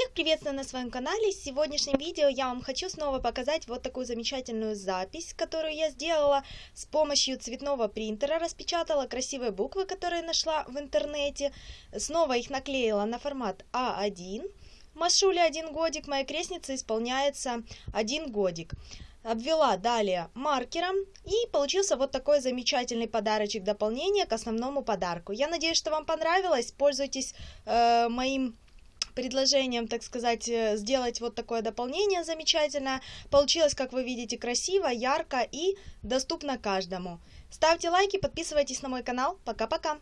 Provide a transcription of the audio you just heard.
Всех приветствую на своем канале. В сегодняшнем видео я вам хочу снова показать вот такую замечательную запись, которую я сделала с помощью цветного принтера. Распечатала красивые буквы, которые нашла в интернете. Снова их наклеила на формат А1. Машуле один годик, моей крестнице исполняется один годик обвела далее маркером и получился вот такой замечательный подарочек дополнение к основному подарку. Я надеюсь, что вам понравилось, пользуйтесь э, моим предложением, так сказать, э, сделать вот такое дополнение замечательно. Получилось, как вы видите, красиво, ярко и доступно каждому. Ставьте лайки, подписывайтесь на мой канал. Пока-пока!